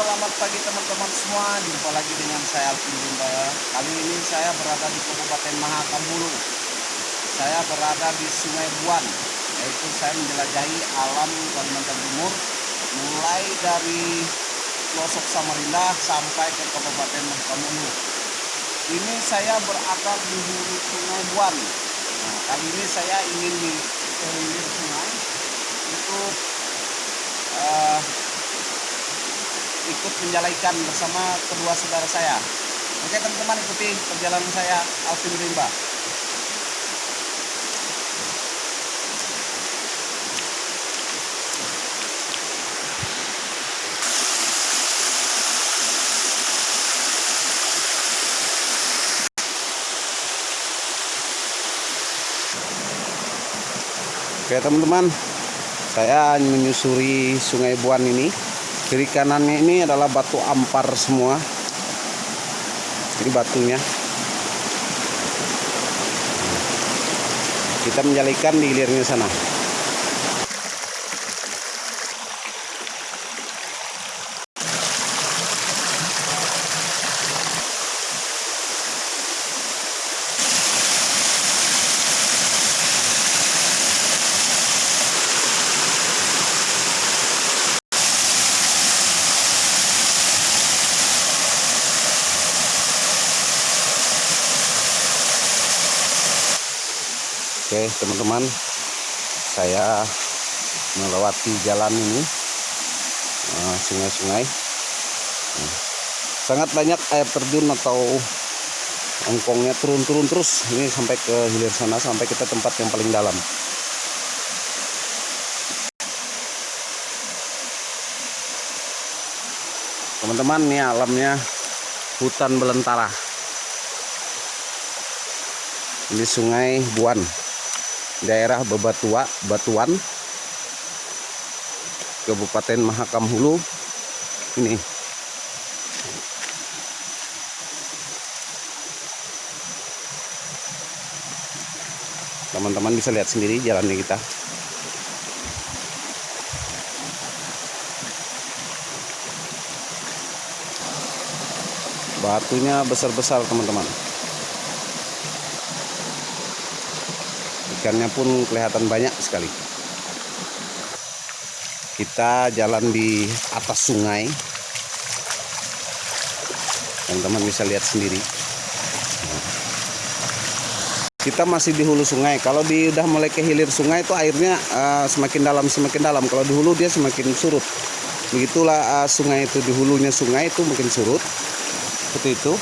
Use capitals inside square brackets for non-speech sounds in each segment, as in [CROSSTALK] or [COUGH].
Selamat pagi teman-teman semua, jumpa lagi dengan saya Alvin Limba. Kali ini saya berada di Kabupaten Mahakam Hulu. Saya berada di Sungai Buan, yaitu saya menjelajahi alam Kalimantan Timur, mulai dari pelosok Samarinda sampai ke Kabupaten Mahakam Hulu. Ini saya berada di hulu Sungai Buan. Nah, kali ini saya ingin di sungai untuk eh, ikut menjalaikan bersama kedua saudara saya. Oke teman-teman ikuti perjalanan saya Alvin Rimba. Oke teman-teman, saya menyusuri Sungai Buan ini kiri kanannya ini adalah batu ampar semua. Ini batunya. Kita menjalikan di hilirnya sana Oke teman-teman. Saya melewati jalan ini eh, sungai-sungai. Nah, sangat banyak air terjun atau ongkongnya turun-turun terus. Ini sampai ke hilir sana sampai kita tempat yang paling dalam. Teman-teman ini alamnya hutan belantara ini sungai Buan daerah Bebatua Batuan. Kabupaten Mahakam Hulu. Ini. Teman-teman bisa lihat sendiri jalannya kita. Batunya besar-besar teman-teman ikannya pun kelihatan banyak sekali. Kita jalan di atas sungai. Teman-teman bisa lihat sendiri. Kita masih di hulu sungai. Kalau di udah mulai ke hilir sungai itu airnya uh, semakin dalam semakin dalam. Kalau di hulu dia semakin surut. Begitulah uh, sungai itu di hulunya sungai itu makin surut. Seperti itu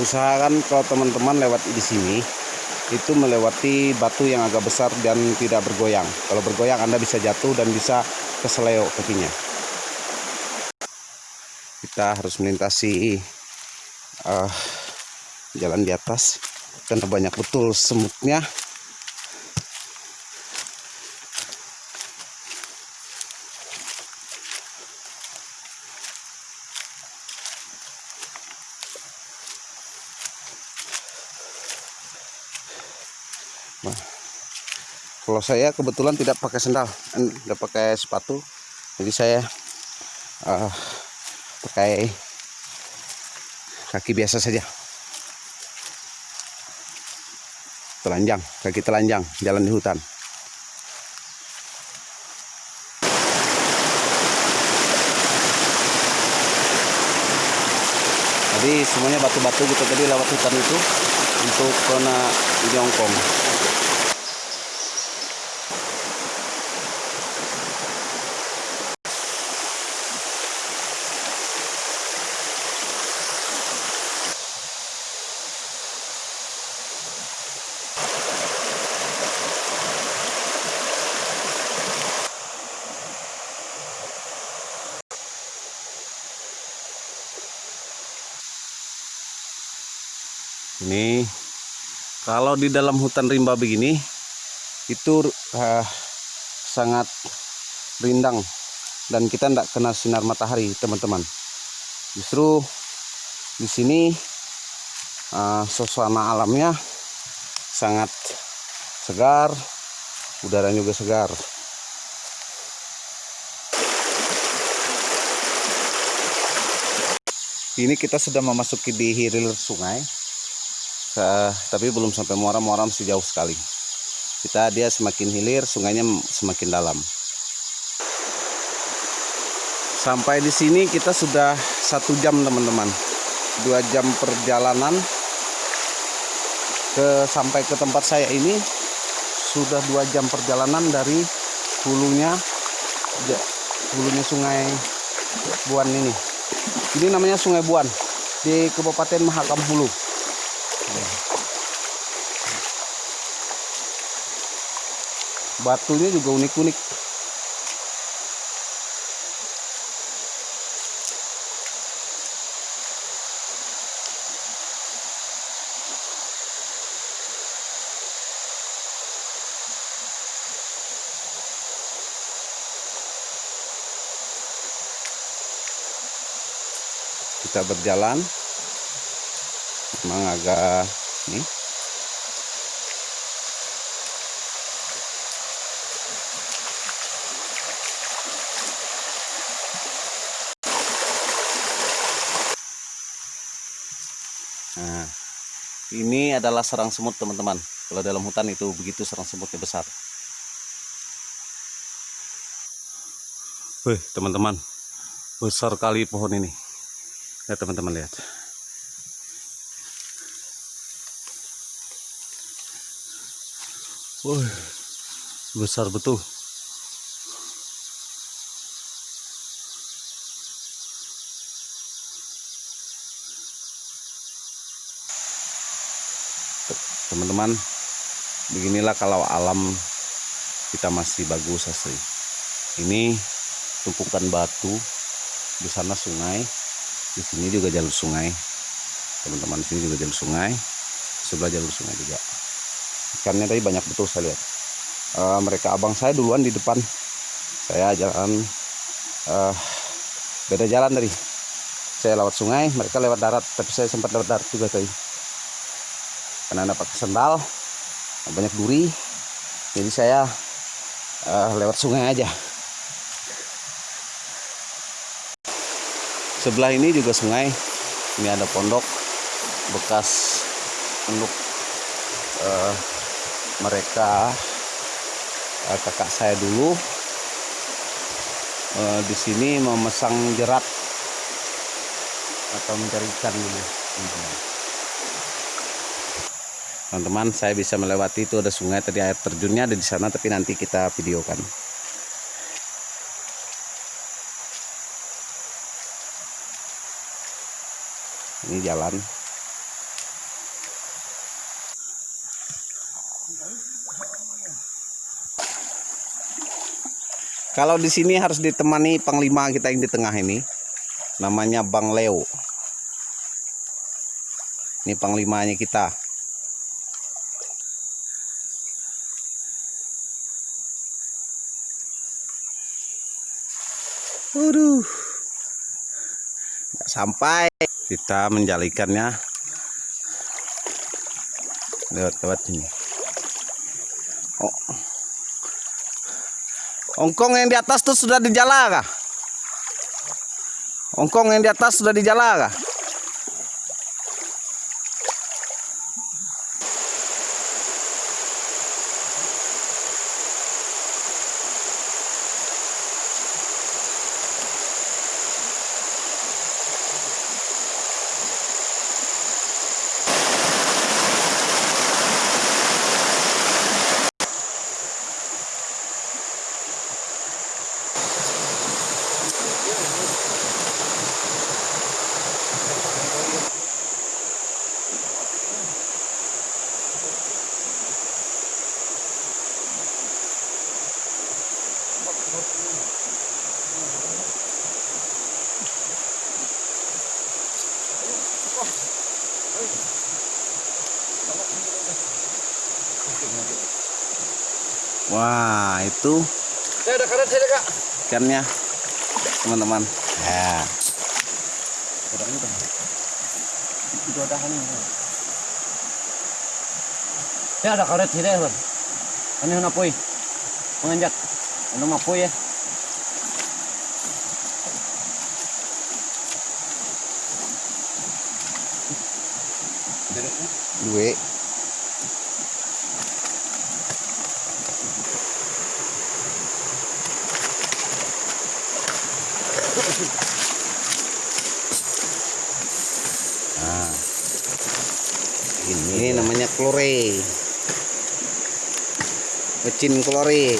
usahakan kalau teman-teman lewat di sini itu melewati batu yang agak besar dan tidak bergoyang. Kalau bergoyang Anda bisa jatuh dan bisa keseleo kakinya. Kita harus melintasi uh, jalan di atas. Karena banyak betul semutnya kalau saya kebetulan tidak pakai sendal, eh, tidak pakai sepatu, jadi saya uh, pakai kaki biasa saja. Telanjang, kaki telanjang, jalan di hutan. Jadi semuanya batu-batu gitu tadi lewat hutan itu untuk kena jongkong. Kalau di dalam hutan rimba begini itu eh, sangat rindang dan kita tidak kena sinar matahari teman-teman. Justru di sini eh, suasana alamnya sangat segar, udaranya juga segar. Ini kita sudah memasuki di hilir sungai, Eh, tapi belum sampai muara, muara masih jauh sekali. Kita dia semakin hilir, sungainya semakin dalam. Sampai di sini kita sudah satu jam teman-teman, dua jam perjalanan ke sampai ke tempat saya ini sudah dua jam perjalanan dari hulunya hulunya sungai Buan ini. Ini namanya Sungai Buan di Kabupaten Mahakam Hulu. Batunya juga unik-unik. Kita berjalan memang agak nih Nah, ini adalah serang semut teman-teman. Kalau dalam hutan itu begitu serang semutnya besar. Wih, teman-teman. Besar kali pohon ini. Ya, teman-teman lihat. Wih, besar betul. teman-teman beginilah kalau alam kita masih bagus asli. Ini tumpukan batu di sana sungai di sini juga jalur sungai. Teman-teman di sini juga jalur sungai sebelah jalur sungai juga ikannya tadi banyak betul saya lihat. Eh, mereka abang saya duluan di depan. Saya jalan eh, beda jalan tadi. Saya lewat sungai mereka lewat darat tapi saya sempat lewat darat juga tadi. Karena ada pakai sendal banyak duri. Jadi saya eh, lewat sungai aja. Sebelah ini juga sungai. Ini ada pondok bekas pondok eh, mereka eh, kakak saya dulu eh, di sini memasang jerat atau mencari ikan dulu. Teman-teman saya bisa melewati itu ada sungai tadi air terjunnya ada di sana tapi nanti kita videokan. Ini jalan kalau di sini harus ditemani panglima kita yang di tengah ini namanya Bang Leo ini panglimanya kita Waduh. Sampai. Kita menjalikannya lewat-lewat ini. Oh. Ongkong yang di atas tuh sudah dijala kah? Ongkong yang di atas sudah dijala kah? Wah, itu Saya ada karet saya kak. ikannya, teman-teman. Ya. Ada ini kan. Itu ada ini. Saya ada karet sih deh, Bang. Ini hendak poi. Menganjak. Ano mapoy ya. Duwe. Nah, ini namanya klore. Mecin klore.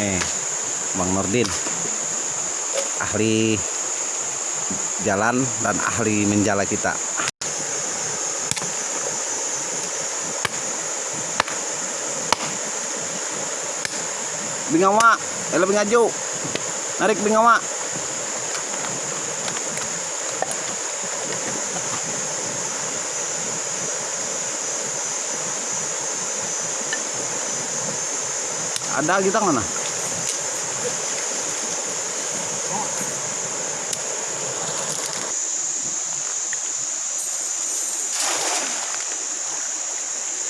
Eh, Bang Nordin. Ahli jalan dan ahli menjala kita. Bingawa, ela bingaju. Narik bingawa. Ada kita mana?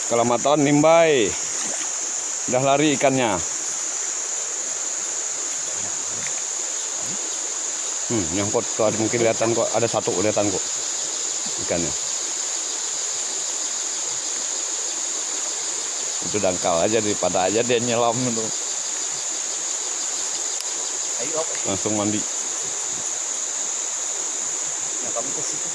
Kelamatan nimbai. Udah lari ikannya. Hmm, nyangkut tuh ada mungkin kelihatan kok ada satu kelihatan kok ikannya. Itu dangkal aja daripada aja dia nyelam itu langsung mandi. Nah, kamu ke situ.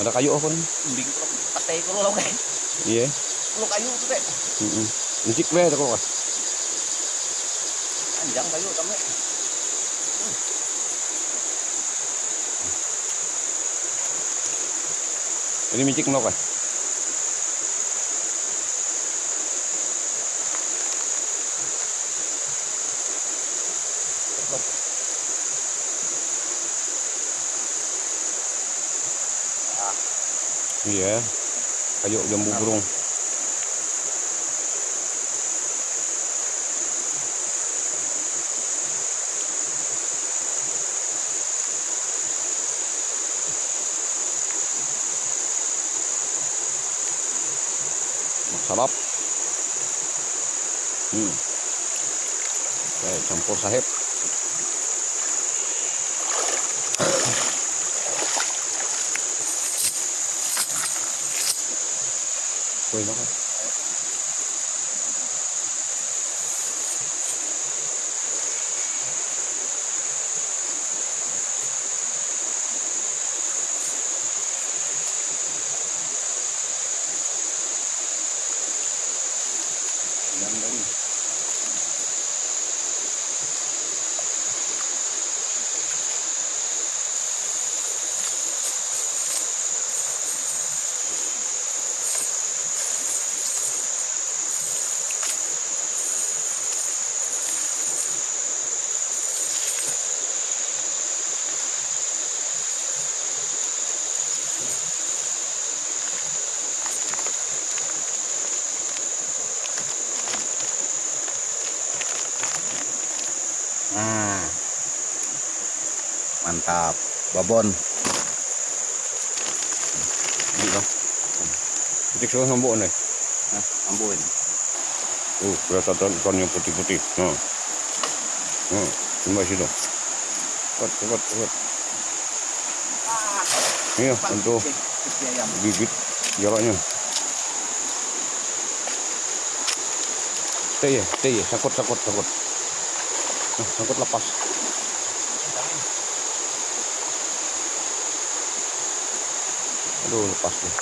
Ada kayu apa nih? Lo kay. Iya. Lo kayu tu teh. Heeh. Encik be kok. Panjang kayu kami. Ini micik nok eh? Iya. Kayu jambu burung. Masarap. Hmm. Okay, campur sahib. [COUGHS] Kuy na. Dari. Nah. Mantap. Babon. Ini lah. Titik sudah ngambuk nih. Nah, ambuin. Oh, kelihatan ikan yang putih-putih. Nah. Nah, coba situ. Cepat, cepat, cepat. Iya, untuk Kecil ayam. gigit jalannya. Teh ya, teh ya, sakut, sakut, sakut. Nah, sakut lepas. Aduh, lepas deh.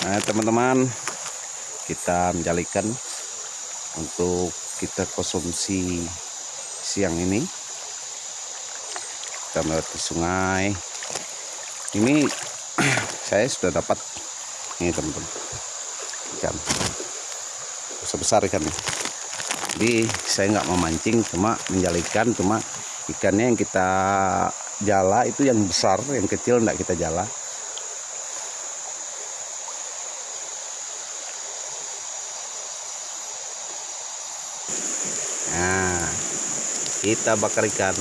Nah, teman-teman, kita menjalikan untuk kita konsumsi siang ini. Kita melewati sungai. Ini [CLEARS THROAT] saya sudah dapat ini teman-teman ikan besar besar ikan ini. Jadi saya nggak memancing, cuma menjalikan, cuma ikannya yang kita jala itu yang besar, yang kecil enggak kita jala. Kita bakar ikan.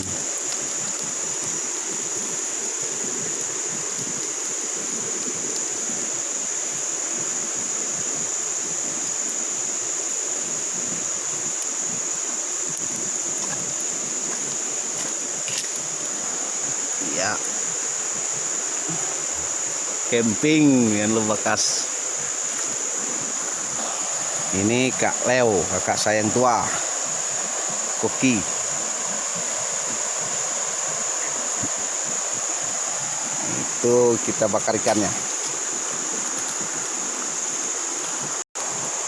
Ya. Camping yang lu bekas. Ini Kak Leo, kakak saya yang tua. Koki. Itu kita bakar ikannya.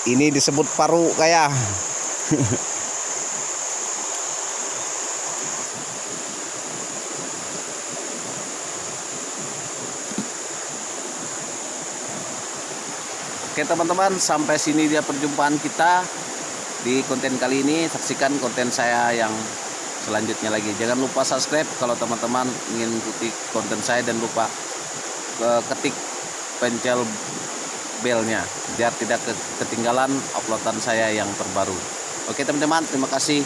Ini disebut paru kayak. Oke teman-teman, sampai sini dia perjumpaan kita di konten kali ini. Saksikan konten saya yang selanjutnya lagi. Jangan lupa subscribe kalau teman-teman ingin ikuti konten saya dan lupa ketik pencel belnya biar tidak ke- ketinggalan uploadan saya yang terbaru. Oke teman-teman, terima kasih.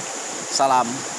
Salam.